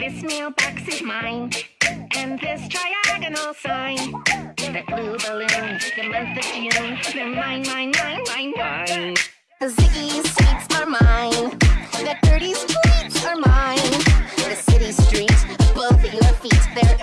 This mailbox is mine, and this triagonal sign. That blue balloon, the month of June, they're mine, mine, mine, mine, mine. The Ziggy streets are mine, the dirty streets are mine. The city streets above your feet, they're